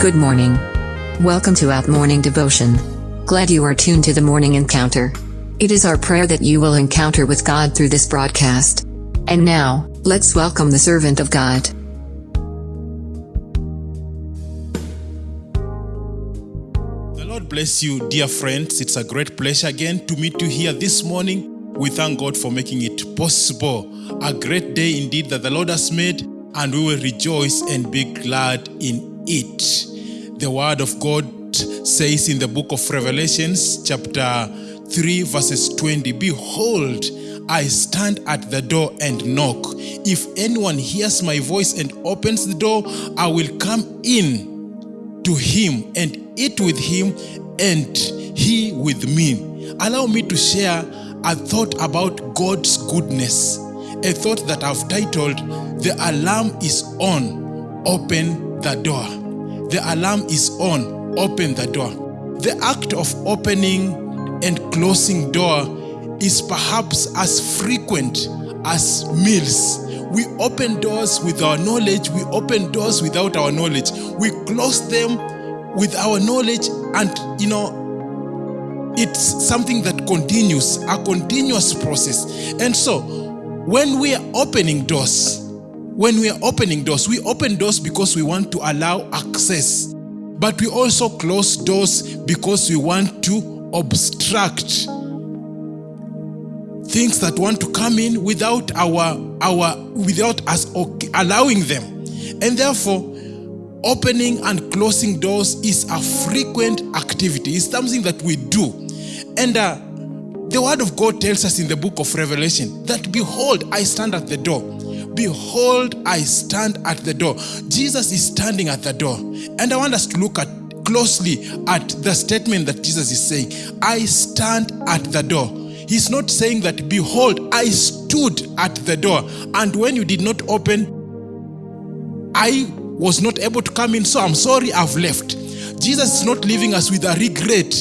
Good morning. Welcome to Out Morning Devotion. Glad you are tuned to the morning encounter. It is our prayer that you will encounter with God through this broadcast. And now, let's welcome the servant of God. The Lord bless you, dear friends. It's a great pleasure again to meet you here this morning. We thank God for making it possible. A great day indeed that the Lord has made, and we will rejoice and be glad in it. The Word of God says in the book of Revelations, chapter 3, verses 20 Behold, I stand at the door and knock. If anyone hears my voice and opens the door, I will come in to him and eat with him and he with me. Allow me to share a thought about God's goodness. A thought that I've titled, The Alarm is On, Open the Door. The alarm is on, open the door. The act of opening and closing door is perhaps as frequent as meals. We open doors with our knowledge, we open doors without our knowledge, we close them with our knowledge, and you know, it's something that continues, a continuous process. And so, when we are opening doors, when we are opening doors, we open doors because we want to allow access, but we also close doors because we want to obstruct things that want to come in without our our without us allowing them. And therefore opening and closing doors is a frequent activity. It's something that we do. And uh, the word of god tells us in the book of revelation that behold i stand at the door behold i stand at the door. Jesus is standing at the door. And i want us to look at closely at the statement that jesus is saying. I stand at the door. He's not saying that, behold, I stood at the door, and when you did not open, I was not able to come in, so I'm sorry, I've left. Jesus is not leaving us with a regret.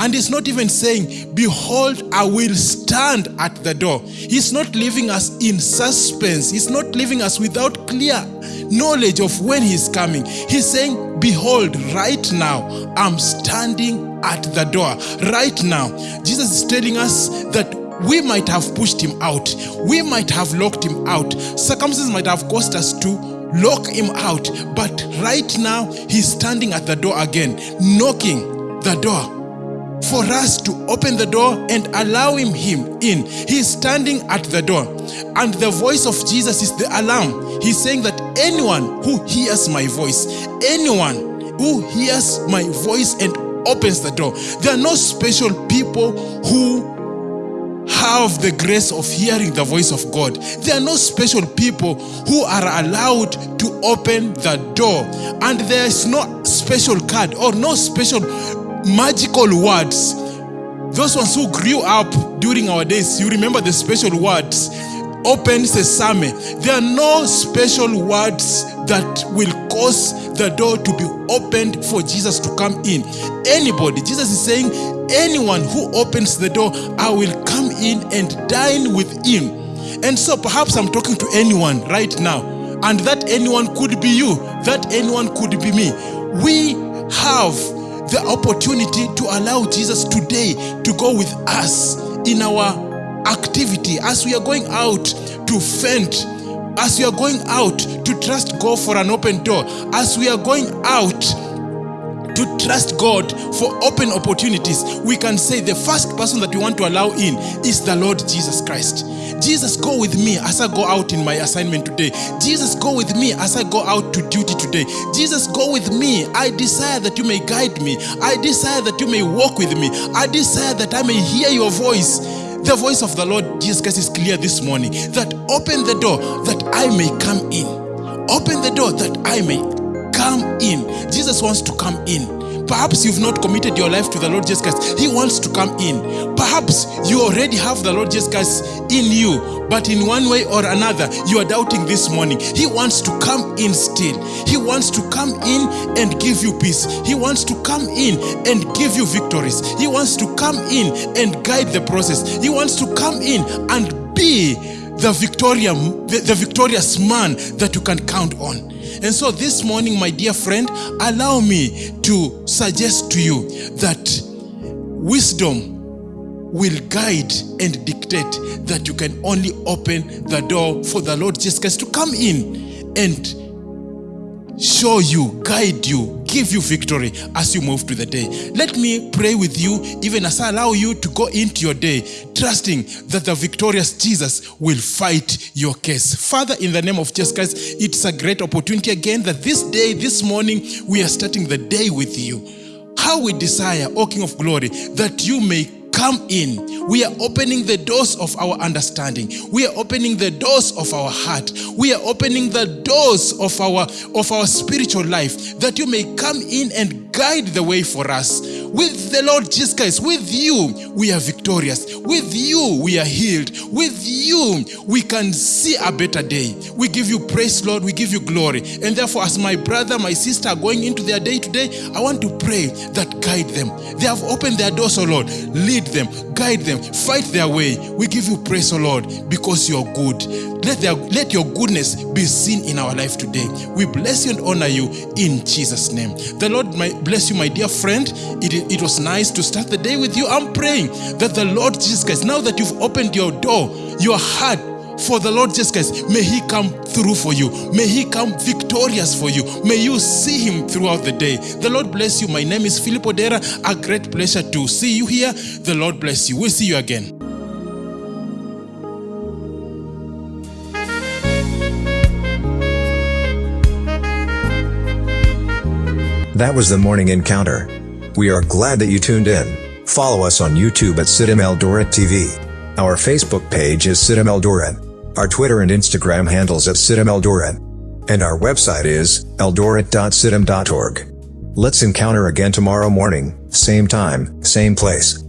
And he's not even saying, Behold, I will stand at the door. He's not leaving us in suspense. He's not leaving us without clear knowledge of when he's coming. He's saying, Behold, right now, I'm standing at the door. Right now, Jesus is telling us that we might have pushed him out, we might have locked him out, circumstances might have caused us to lock him out, but right now, he's standing at the door again, knocking the door for us to open the door and allow him, him in. He's standing at the door. And the voice of Jesus is the alarm. He's saying that anyone who hears my voice, anyone who hears my voice and opens the door, there are no special people who have the grace of hearing the voice of God. There are no special people who are allowed to open the door. And there is no special card or no special magical words. Those ones who grew up during our days, you remember the special words. Open sesame. There are no special words that will cause the door to be opened for Jesus to come in. Anybody, Jesus is saying, anyone who opens the door, I will come in and dine with him. And so perhaps I'm talking to anyone right now, and that anyone could be you, that anyone could be me. We have the opportunity to allow Jesus today to go with us in our activity. As we are going out to fend, as we are going out to trust God for an open door, as we are going out to trust God for open opportunities, we can say the first person that we want to allow in is the Lord Jesus Christ. Jesus, go with me as I go out in my assignment today. Jesus, go with me as I go out to duty today. Jesus, go with me. I desire that you may guide me. I desire that you may walk with me. I desire that I may hear your voice. The voice of the Lord Jesus Christ is clear this morning that open the door that I may come in. Open the door that I may come in. Jesus wants to come in. Perhaps you've not committed your life to the Lord Jesus Christ. He wants to come in. Perhaps you already have the Lord Jesus Christ in you, but in one way or another, you are doubting this morning. He wants to come in still. He wants to come in and give you peace. He wants to come in and give you victories. He wants to come in and guide the process. He wants to come in and be the, Victoria, the, the victorious man that you can count on. And so this morning, my dear friend, allow me to suggest to you that wisdom will guide and dictate that you can only open the door for the Lord Jesus Christ to come in and show you, guide you, give you victory as you move to the day. Let me pray with you, even as I allow you to go into your day, trusting that the victorious Jesus will fight your case. Father, in the name of Jesus Christ, it's a great opportunity again that this day, this morning, we are starting the day with you. How we desire, O King of Glory, that you may come in. We are opening the doors of our understanding. We are opening the doors of our heart. We are opening the doors of our of our spiritual life that you may come in and guide the way for us. With the Lord Jesus Christ, with you, we are victorious. With you, we are healed. With you, we can see a better day. We give you praise, Lord. We give you glory. And therefore, as my brother, my sister are going into their day today, I want to pray that guide them. They have opened their doors, oh Lord. Lead them, guide them, fight their way. We give you praise, oh Lord, because you are good. Let, their, let your goodness be seen in our life today. We bless you and honor you in Jesus' name. The Lord my, bless you, my dear friend. It, it was nice to start the day with you. I'm praying that the Lord Jesus Christ, now that you've opened your door, your heart for the Lord Jesus Christ, may He come through for you. May He come victorious for you. May you see Him throughout the day. The Lord bless you. My name is Philip Odera. A great pleasure to see you here. The Lord bless you. We'll see you again. That was the morning encounter. We are glad that you tuned in. Follow us on YouTube at CITAM Eldoret TV. Our Facebook page is CITAM Eldoret. Our Twitter and Instagram handles at CITAM Eldoret. And our website is eldoret.citam.org. Let's encounter again tomorrow morning, same time, same place.